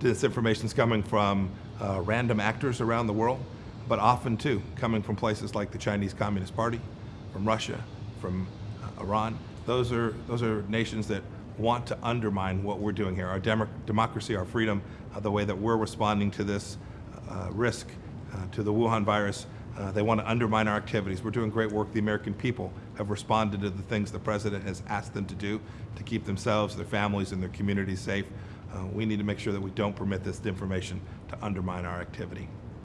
Disinformation is coming from uh, random actors around the world, but often too coming from places like the Chinese Communist Party, from Russia, from uh, Iran. Those are, those are nations that want to undermine what we're doing here, our dem democracy, our freedom, uh, the way that we're responding to this uh, risk, uh, to the Wuhan virus. Uh, they want to undermine our activities. We're doing great work. The American people have responded to the things the President has asked them to do to keep themselves, their families, and their communities safe. Uh, we need to make sure that we don't permit this information to undermine our activity.